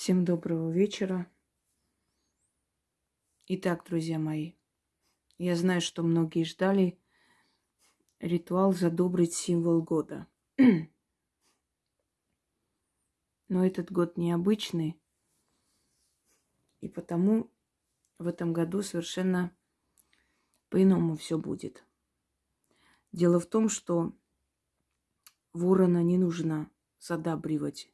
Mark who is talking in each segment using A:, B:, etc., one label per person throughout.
A: Всем доброго вечера. Итак, друзья мои, я знаю, что многие ждали ритуал задобрить символ года. Но этот год необычный, и потому в этом году совершенно по-иному все будет. Дело в том, что ворона не нужно задабривать.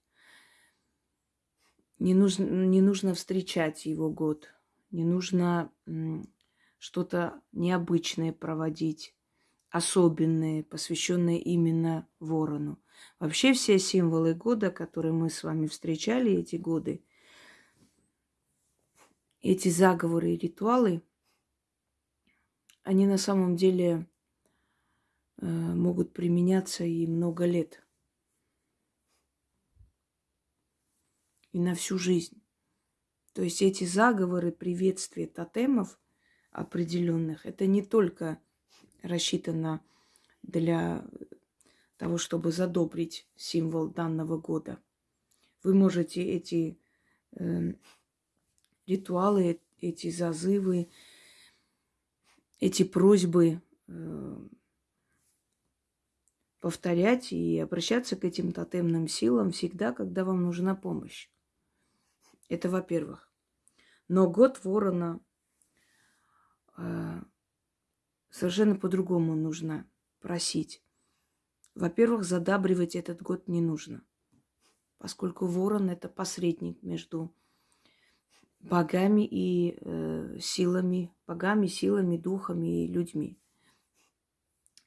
A: Не нужно, не нужно встречать его год. Не нужно что-то необычное проводить, особенное, посвященное именно ворону. Вообще все символы года, которые мы с вами встречали эти годы, эти заговоры и ритуалы, они на самом деле э, могут применяться и много лет. И на всю жизнь. То есть эти заговоры, приветствия тотемов определенных, это не только рассчитано для того, чтобы задобрить символ данного года. Вы можете эти э, ритуалы, эти зазывы, эти просьбы э, повторять и обращаться к этим тотемным силам всегда, когда вам нужна помощь. Это во-первых. Но год ворона э, совершенно по-другому нужно просить. Во-первых, задабривать этот год не нужно, поскольку ворон это посредник между богами и э, силами, богами, силами, духами и людьми.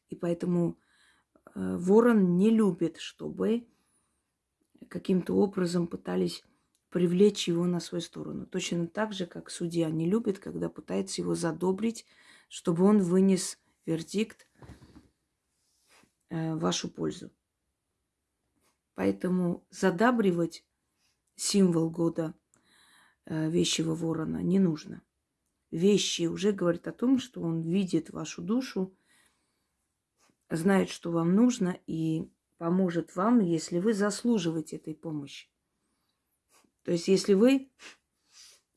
A: И поэтому э, ворон не любит, чтобы каким-то образом пытались привлечь его на свою сторону. Точно так же, как судья не любит, когда пытается его задобрить, чтобы он вынес вердикт Э, вашу пользу. Поэтому задабривать символ года э, вещего ворона не нужно. Вещи уже говорят о том, что он видит вашу душу, знает, что вам нужно и поможет вам, если вы заслуживаете этой помощи. То есть, если вы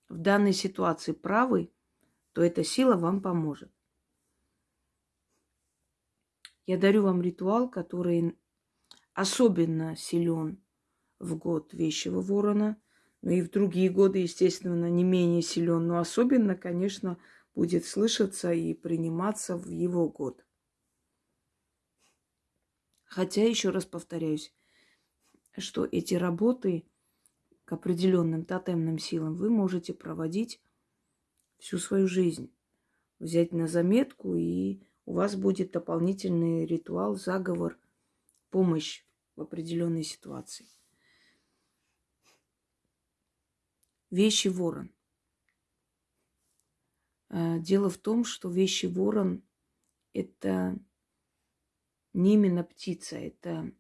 A: в данной ситуации правы, то эта сила вам поможет. Я дарю вам ритуал, который особенно силен в год вещего ворона, но и в другие годы, естественно, не менее силен, но особенно, конечно, будет слышаться и приниматься в его год. Хотя, еще раз повторяюсь, что эти работы к определенным тотемным силам вы можете проводить всю свою жизнь. Взять на заметку и у вас будет дополнительный ритуал, заговор, помощь в определенной ситуации. Вещи ворон. Э, дело в том, что вещи ворон – это не именно птица, это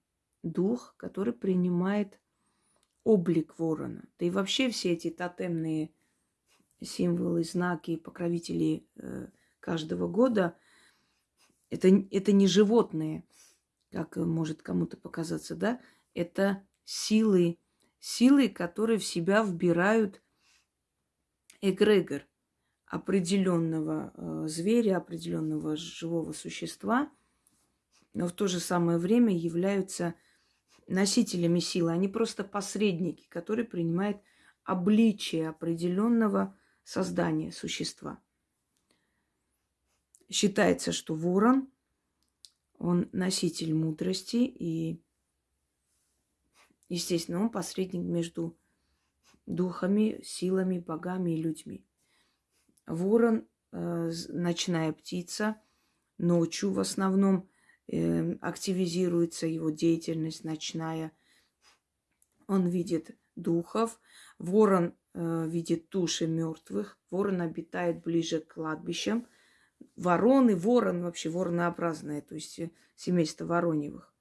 A: дух, который принимает облик ворона. Да и вообще все эти тотемные символы, знаки, покровители э, каждого года – это, это не животные, как может кому-то показаться, да? Это силы, силы, которые в себя вбирают эгрегор определенного э, зверя, определенного живого существа, но в то же самое время являются носителями силы. Они просто посредники, которые принимают обличие определенного создания существа. Считается, что ворон, он носитель мудрости и, естественно, он посредник между духами, силами, богами и людьми. Ворон, э, ночная птица, ночью в основном активизируется его деятельность ночная. Он видит духов. Ворон э, видит души мертвых. Ворон обитает ближе к кладбищам – вороны, ворон вообще воронообразное, то есть э, семейство вороньевых.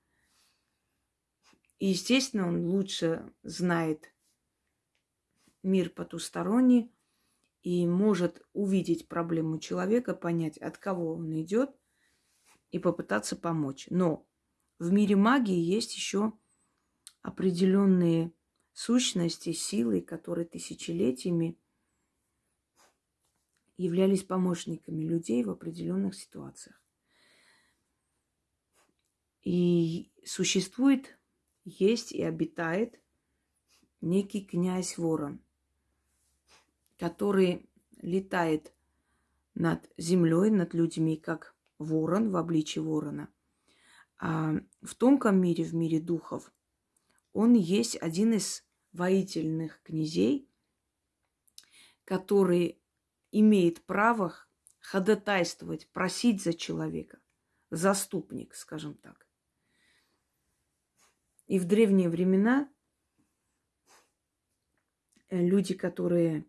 A: И, естественно, он лучше знает мир потусторонний и может увидеть проблему человека, понять, от кого он идет, и попытаться помочь. Но в мире магии есть еще определенные сущности, силы, которые тысячелетиями являлись помощниками людей в определенных ситуациях. И существует, есть и обитает некий князь Ворон, который летает над землей, над людьми, как ворон в обличии ворона. А в тонком мире, в мире духов, он есть один из воительных князей, который имеет право ходатайствовать, просить за человека. Заступник, скажем так. И в древние времена э, люди, которые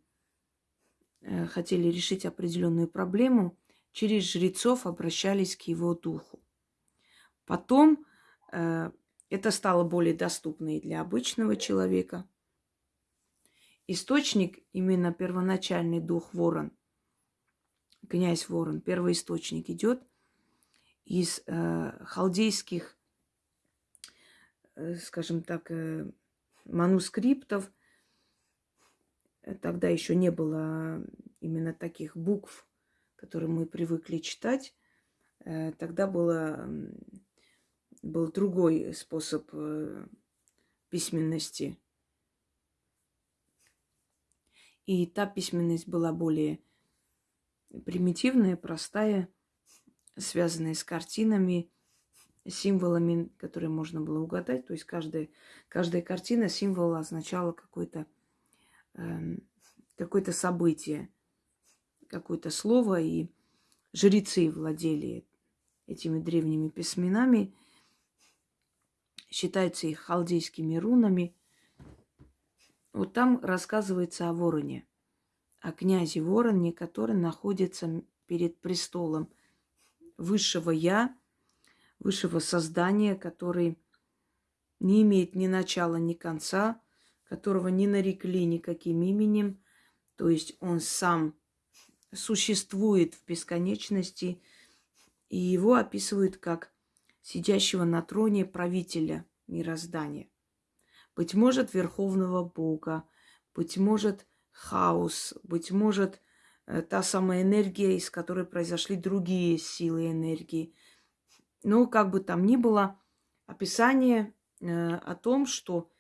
A: э, хотели решить определенную проблему, через жрецов обращались к его духу. Потом э, это стало более доступно и для обычного человека. Источник, именно первоначальный дух ворон, князь ворон, первый источник идет из э, халдейских, э, скажем так, э, манускриптов. Тогда еще не было именно таких букв, которые мы привыкли читать. Э, тогда было, был другой способ э, письменности – И та письменность была более примитивная, простая, связанная с картинами, символами, которые можно было угадать. То есть каждая, каждая картина, символ означала какое-то э, какое событие, какое-то слово. И жрецы владели этими древними письменами, считаются их халдейскими рунами – вот там рассказывается о вороне, о князе вороне, который находится перед престолом высшего Я, высшего создания, который не имеет ни начала, ни конца, которого не нарекли никаким именем, то есть он сам существует в бесконечности, и его описывают как сидящего на троне правителя мироздания быть может, Верховного Бога, быть может, хаос, быть может, э, та самая энергия, из которой произошли другие силы энергии. Но как бы там ни было, описание э, о том, что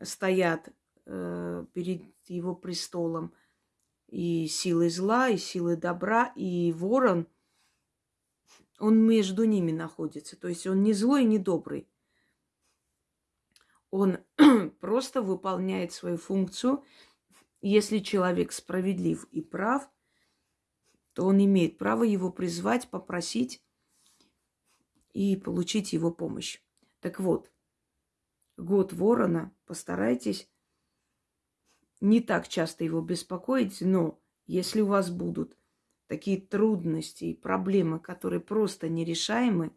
A: стоят э, перед его престолом и силы зла, и силы добра, и ворон, он между ними находится. То есть он не злой, не добрый. Он просто выполняет свою функцию. Если человек справедлив и прав, то он имеет право его призвать, попросить и получить его помощь. Так вот, год ворона, постарайтесь не так часто его беспокоить, но если у вас будут такие трудности и проблемы, которые просто нерешаемы,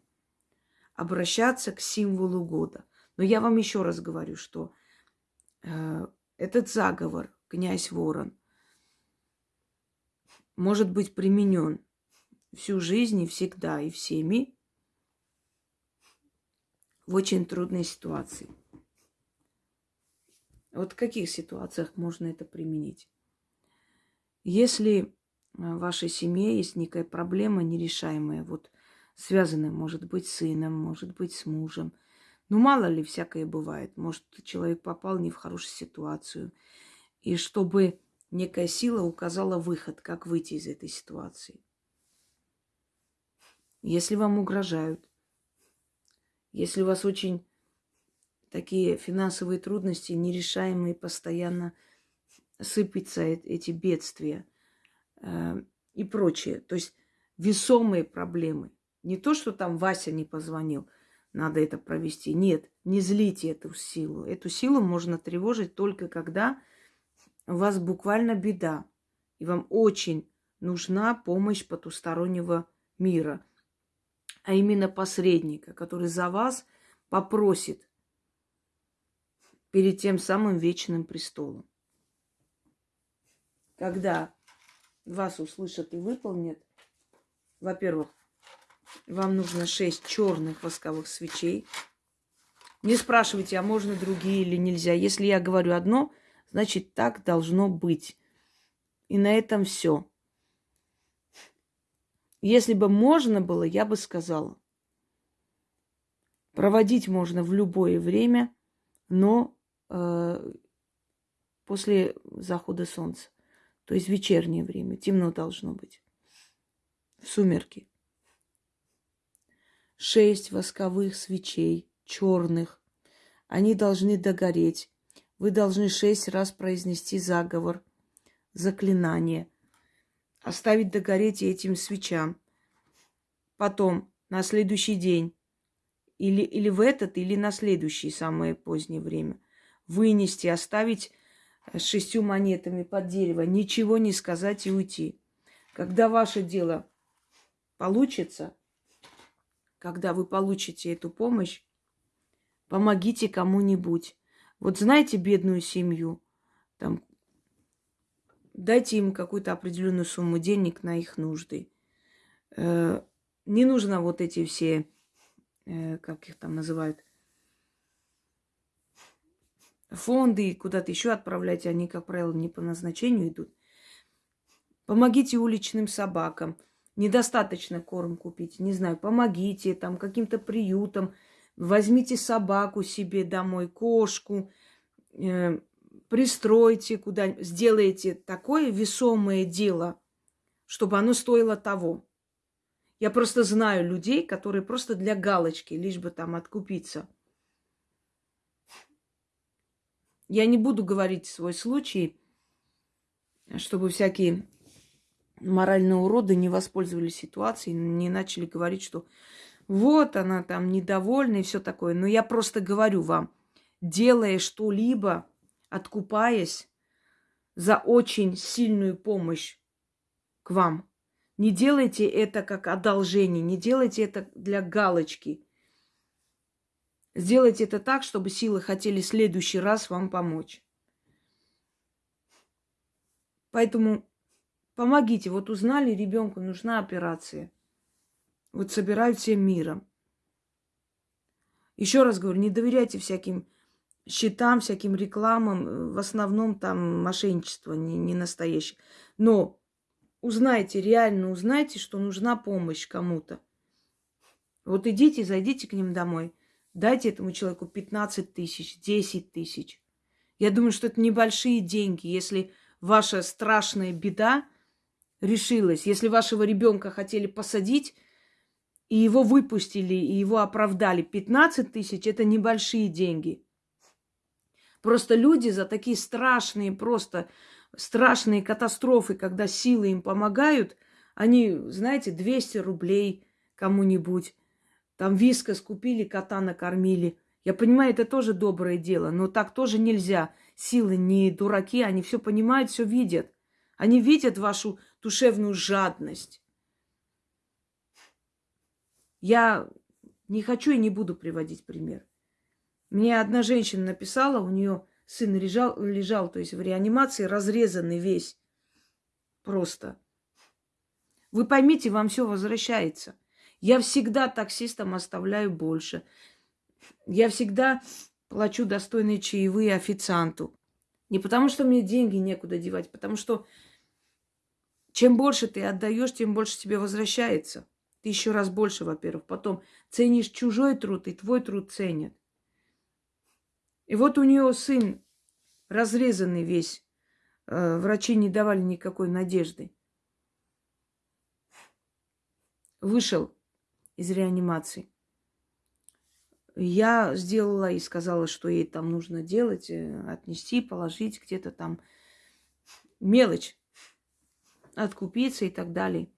A: обращаться к символу года. Но я вам еще раз говорю, что э, этот заговор, князь Ворон, может быть применен всю жизнь и всегда и всеми в очень трудной ситуации. Вот в каких ситуациях можно это применить? Если в вашей семье есть некая проблема нерешаемая, вот связанная, может быть, с сыном, может быть, с мужем – ну, мало ли, всякое бывает. Может, человек попал не в хорошую ситуацию. И чтобы некая сила указала выход, как выйти из этой ситуации. Если вам угрожают, если у вас очень такие финансовые трудности, нерешаемые, постоянно сыпятся эти бедствия э, и прочее. То есть весомые проблемы. Не то, что там Вася не позвонил – надо это провести. Нет, не злите эту силу. Эту силу можно тревожить только когда у вас буквально беда, и вам очень нужна помощь потустороннего мира, а именно посредника, который за вас попросит перед тем самым вечным престолом. Когда вас услышат и выполнят, во-первых, вам нужно 6 черных восковых свечей. Не спрашивайте, а можно другие или нельзя. Если я говорю одно, значит так должно быть. И на этом все. Если бы можно было, я бы сказала. Проводить можно в любое время, но после захода солнца. То есть вечернее время. Темно должно быть. В сумерки. Шесть восковых свечей, черных. Они должны догореть. Вы должны шесть раз произнести заговор, заклинание. Оставить догореть этим свечам. Потом, на следующий день, или, или в этот, или на следующее самое позднее время, вынести, оставить с шестью монетами под дерево, ничего не сказать и уйти. Когда ваше дело получится, когда вы получите эту помощь, помогите кому-нибудь. Вот знаете бедную семью, там, дайте им какую-то определенную сумму денег на их нужды. Э, не нужно вот эти все, э, как их там называют, фонды куда-то еще отправлять, они, как правило, не по назначению идут. Помогите уличным собакам. Недостаточно корм купить, не знаю, помогите там каким-то приютам. Возьмите собаку себе домой, кошку, э, пристройте куда-нибудь, сделайте такое весомое дело, чтобы оно стоило того. Я просто знаю людей, которые просто для галочки, лишь бы там откупиться – Я не буду говорить свой случай, чтобы всякие моральные уроды не воспользовались ситуацией, не начали говорить, что вот она там недовольна и все такое. Но я просто говорю вам, делая что-либо, откупаясь за очень сильную помощь к вам, не делайте это как одолжение, не делайте это для галочки – Сделайте это так, чтобы силы хотели в следующий раз вам помочь. Поэтому помогите. Вот узнали, ребенку нужна операция. Вот собирают всем миром. Еще раз говорю, не доверяйте всяким счетам, всяким рекламам. В основном там мошенничество не, не настоящее. Но узнайте, реально узнайте, что нужна помощь кому-то. Вот идите, зайдите к ним домой – Дайте этому человеку 15 тысяч, 10 тысяч. Я думаю, что это небольшие деньги, если ваша страшная беда решилась, если вашего ребенка хотели посадить, и его выпустили, и его оправдали. 15 тысяч – это небольшие деньги. Просто люди за такие страшные, просто страшные катастрофы, когда силы им помогают, они, знаете, 200 рублей кому-нибудь, там виска скупили, кота накормили. Я понимаю, это тоже доброе дело, но так тоже нельзя. Силы не дураки, они все понимают, все видят. Они видят вашу душевную жадность. Я не хочу и не буду приводить пример. Мне одна женщина написала, у нее сын лежал, лежал, то есть в реанимации, разрезанный весь. Просто. Вы поймите, вам все возвращается. Я всегда таксистам оставляю больше. Я всегда плачу достойные чаевые официанту. Не потому, что мне деньги некуда девать, потому что чем больше ты отдаешь, тем больше тебе возвращается. Ты еще раз больше, во-первых. Потом ценишь чужой труд, и твой труд ценят. И вот у нее сын разрезанный весь. Э, врачи не давали никакой надежды. Вышел из реанимации. Я сделала и сказала, что ей там нужно делать, э, отнести, положить где-то там мелочь, откупиться и так далее.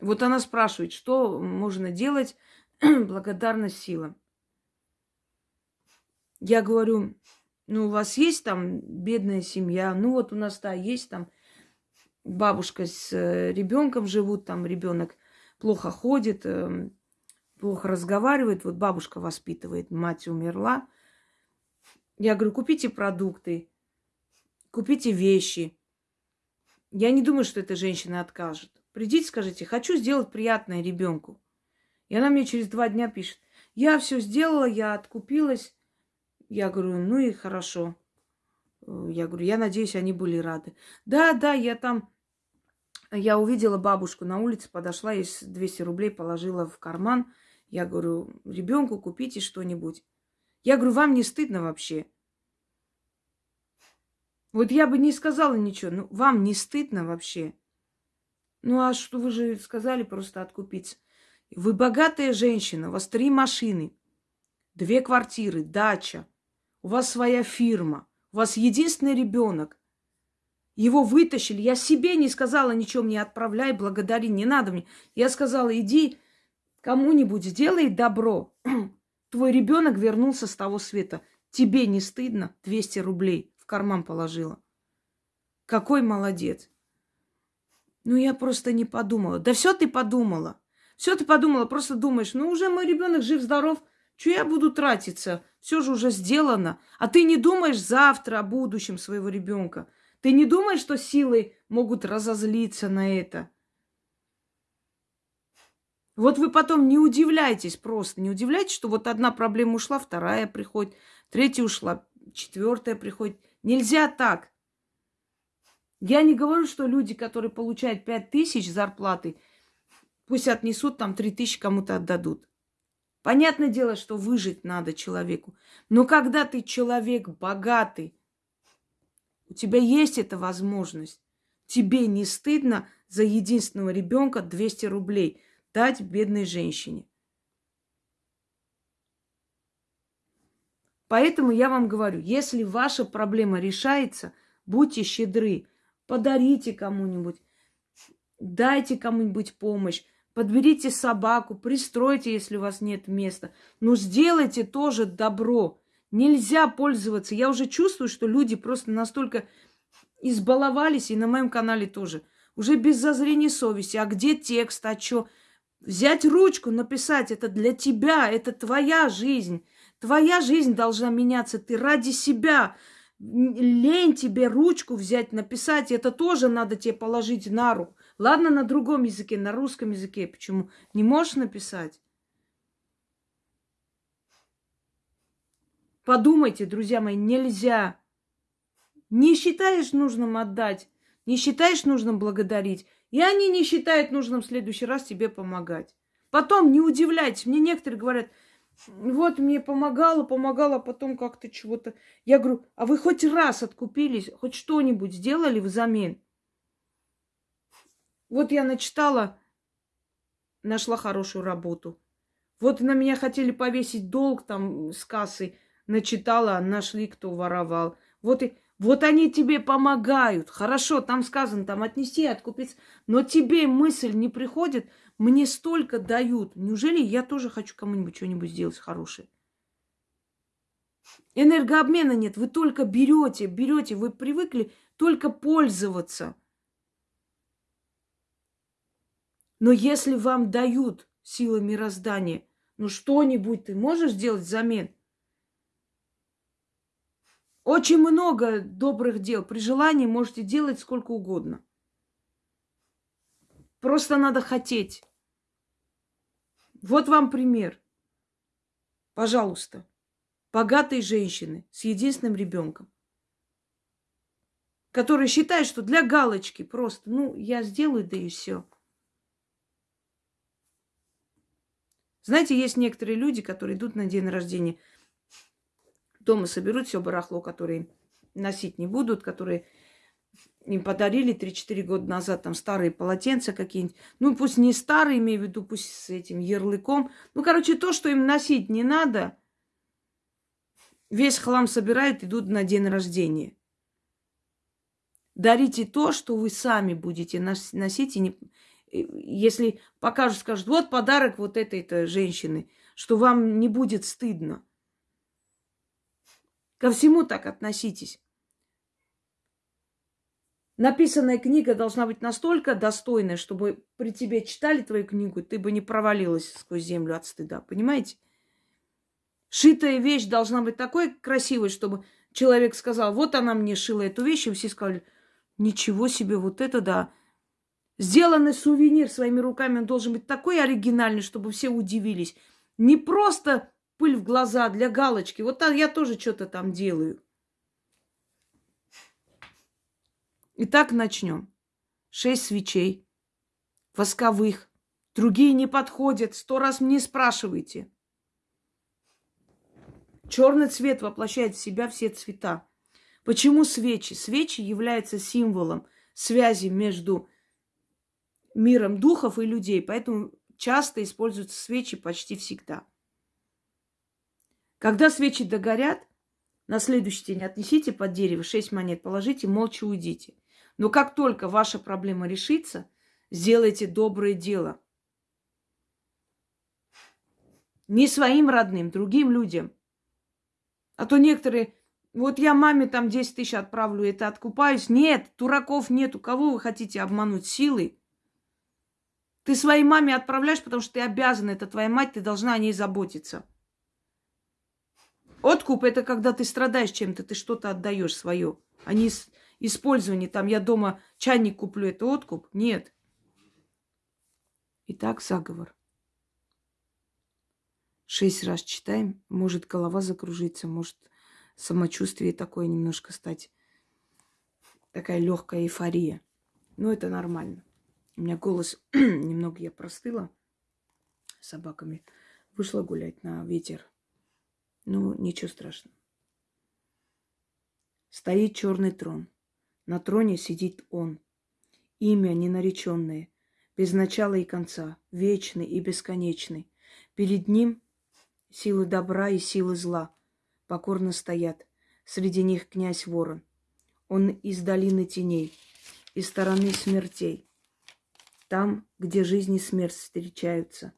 A: Вот она спрашивает, что можно делать благодарность силам. Я говорю, ну, у вас есть там бедная семья, ну, вот у нас, да, есть там бабушка с э, ребенком живут, там ребенок плохо ходит, эм, плохо разговаривает. Вот бабушка воспитывает, мать умерла. Я говорю, купите продукты, купите вещи. Я не думаю, что эта женщина откажет. Придите, скажите, хочу сделать приятное ребенку. И она мне через два дня пишет, Я все сделала, я откупилась. Я говорю, ну и хорошо. Я говорю, я надеюсь, они были рады. Да, да, я там, я увидела бабушку на улице, подошла, ей 200 рублей положила в карман. Я говорю, ребенку купите что-нибудь. Я говорю, вам не стыдно вообще? Вот я бы не сказала ничего, ну вам не стыдно вообще? Ну а что вы же сказали просто откупиться? Вы богатая женщина, у вас три машины, две квартиры, дача, у вас своя фирма, у вас единственный ребенок. Его вытащили. Я себе не сказала ничего мне отправляй, благодари, не надо мне. Я сказала, иди кому-нибудь сделай добро. Твой ребенок вернулся с того света. Тебе не стыдно? 200 рублей в карман положила. Какой молодец. Ну, я просто не подумала. Да все ты подумала. Все ты подумала, просто думаешь, ну уже мой ребенок жив-здоров, что я буду тратиться? Все же уже сделано. А ты не думаешь завтра о будущем своего ребенка. Ты не думаешь, что силы могут разозлиться на это. Вот вы потом не удивляйтесь просто, не удивляйтесь, что вот одна проблема ушла, вторая приходит, третья ушла, четвертая приходит. Нельзя так. Я не говорю, что люди, которые получают пять тысяч зарплаты, пусть отнесут там три тысячи кому-то отдадут. Понятное дело, что выжить надо человеку. Но когда ты человек богатый, у тебя есть эта возможность. Тебе не стыдно за единственного ребенка 200 рублей дать бедной женщине. Поэтому я вам говорю, если ваша проблема решается, будьте щедры, подарите кому-нибудь, дайте кому-нибудь помощь, Подберите собаку, пристройте, если у вас нет места. Но сделайте тоже добро. Нельзя пользоваться. Я уже чувствую, что люди просто настолько избаловались, и на моем канале тоже. Уже без зазрения совести. А где текст? А что? Взять ручку, написать. Это для тебя. Это твоя жизнь. Твоя жизнь должна меняться. Ты ради себя. Лень тебе ручку взять, написать. Это тоже надо тебе положить на руку. Ладно, на другом языке, на русском языке. Почему? Не можешь написать? Подумайте, друзья мои, нельзя. Не считаешь нужным отдать, не считаешь нужным благодарить, и они не считают нужным в следующий раз тебе помогать. Потом не удивляйтесь. Мне некоторые говорят, вот мне помогало, помогало, а потом как-то чего-то. Я говорю, а вы хоть раз откупились, хоть что-нибудь сделали взамен? Вот я начитала, нашла хорошую работу. Вот на меня хотели повесить долг там с кассы, начитала, нашли, кто воровал. Вот, и, вот они тебе помогают. Хорошо, там сказано, там отнести, откупиться. Но тебе мысль не приходит, мне столько дают. Неужели я тоже хочу кому-нибудь что-нибудь сделать хорошее? Энергообмена нет, вы только берете, берете, вы привыкли только пользоваться – Но если вам дают силы мироздания, ну что-нибудь ты можешь сделать взамен? Очень много добрых дел. При желании можете делать сколько угодно. Просто надо хотеть. Вот вам пример. Пожалуйста. Богатые женщины с единственным ребенком, которые считают, что для галочки просто, ну, я сделаю, да и все. Знаете, есть некоторые люди, которые идут на день рождения, дома соберут все барахло, которое носить не будут, которые им подарили 3-4 года назад там старые полотенца какие-нибудь. Ну, пусть не старые, имею в виду, пусть с этим ярлыком. Ну, короче, то, что им носить не надо, весь хлам собирают, идут на день рождения. Дарите то, что вы сами будете носить и не, если покажут, скажут, вот подарок вот этой-то женщины, что вам не будет стыдно. Ко всему так относитесь. Написанная книга должна быть настолько достойной, чтобы при тебе читали твою книгу, ты бы не провалилась сквозь землю от стыда. Понимаете? Шитая вещь должна быть такой красивой, чтобы человек сказал, вот она мне шила эту вещь, и все сказали, ничего себе, вот это да. Сделанный сувенир своими руками, он должен быть такой оригинальный, чтобы все удивились. Не просто пыль в глаза для галочки. Вот я тоже что-то там делаю. Итак, начнем. Шесть свечей восковых. Другие не подходят. Сто раз мне спрашивайте. Черный цвет воплощает в себя все цвета. Почему свечи? Свечи являются символом связи между миром духов и людей, поэтому часто используются свечи почти всегда. Когда свечи догорят, на следующий день отнесите под дерево 6 монет, положите, молча уйдите. Но как только ваша проблема решится, сделайте доброе дело. Не своим родным, другим людям. А то некоторые вот я маме там 10 тысяч отправлю, это откупаюсь. Нет, дураков нету. Кого вы хотите обмануть силой? Ты своей маме отправляешь, потому что ты обязан. Это твоя мать, ты должна о ней заботиться. Откуп – это когда ты страдаешь чем-то, ты что-то отдаешь свое. А не использование. Там я дома чайник куплю, это откуп? Нет. Итак, заговор. Шесть раз читаем, может голова закружится, может самочувствие такое немножко стать. Такая легкая эйфория. Но это нормально. У меня голос немного я простыла собаками. Вышла гулять на ветер. Ну, ничего страшного. Стоит черный трон. На троне сидит он. Имя ненареченное, без начала и конца, вечный и бесконечный. Перед ним силы добра и силы зла – покорно стоят. Среди них князь Ворон. Он из долины теней, из стороны смертей. Там, где жизнь и смерть встречаются.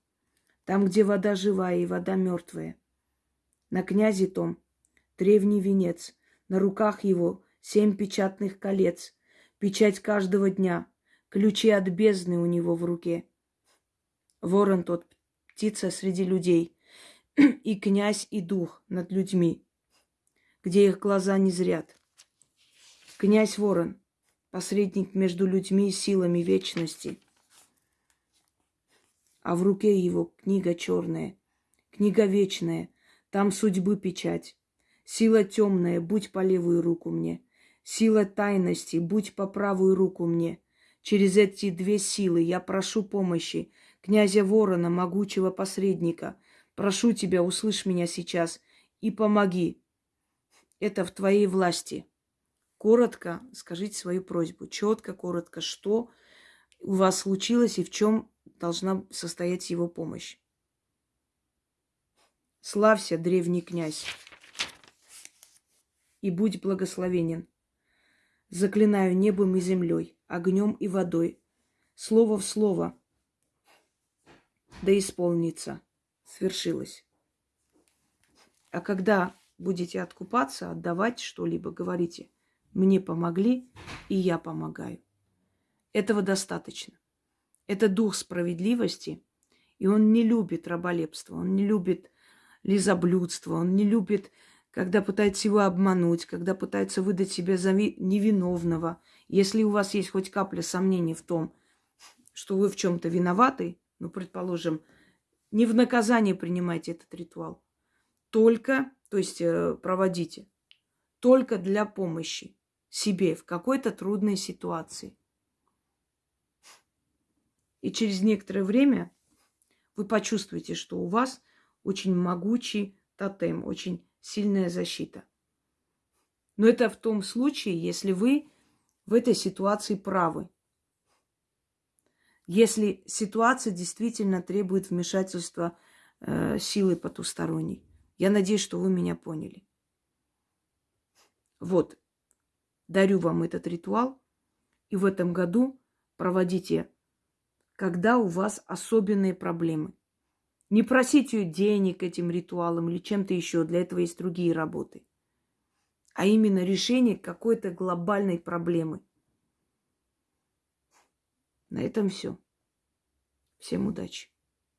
A: Там, где вода живая и вода мертвая. На князе том древний венец, на руках его семь печатных колец, печать каждого дня, ключи от бездны у него в руке. Ворон тот, птица среди людей, и князь, и дух над людьми где их глаза не зрят. Князь Ворон, посредник между людьми и силами вечности. А в руке его книга черная, книга вечная, там судьбы печать. Сила темная, будь по левую руку мне. Сила тайности, будь по правую руку мне. Через эти две силы я прошу помощи князя Ворона, могучего посредника. Прошу тебя, услышь меня сейчас и помоги это в твоей власти. Коротко скажите свою просьбу. Четко, коротко, что у вас случилось и в чем должна состоять его помощь. Славься, древний князь, и будь благословенен. Заклинаю небом и землей, огнем и водой, слово в слово, да исполнится, свершилось. А когда будете откупаться, отдавать что-либо, говорите, мне помогли, и я помогаю. Этого достаточно. Это дух справедливости, и он не любит раболепство, он не любит лизоблюдство, он не любит, когда пытается его обмануть, когда пытается выдать себя за невиновного. Если у вас есть хоть капля сомнений в том, что вы в чем-то виноваты, ну, предположим, не в наказание принимайте этот ритуал, только то есть э, проводите только для помощи себе в какой-то трудной ситуации. И через некоторое время вы почувствуете, что у вас очень могучий тотем, очень сильная защита. Но это в том случае, если вы в этой ситуации правы. Если ситуация действительно требует вмешательства э, силы потусторонней. Я надеюсь, что вы меня поняли. Вот, дарю вам этот ритуал. И в этом году проводите, когда у вас особенные проблемы. Не просите денег этим ритуалом или чем-то еще. Для этого есть другие работы. А именно решение какой-то глобальной проблемы. На этом все. Всем удачи.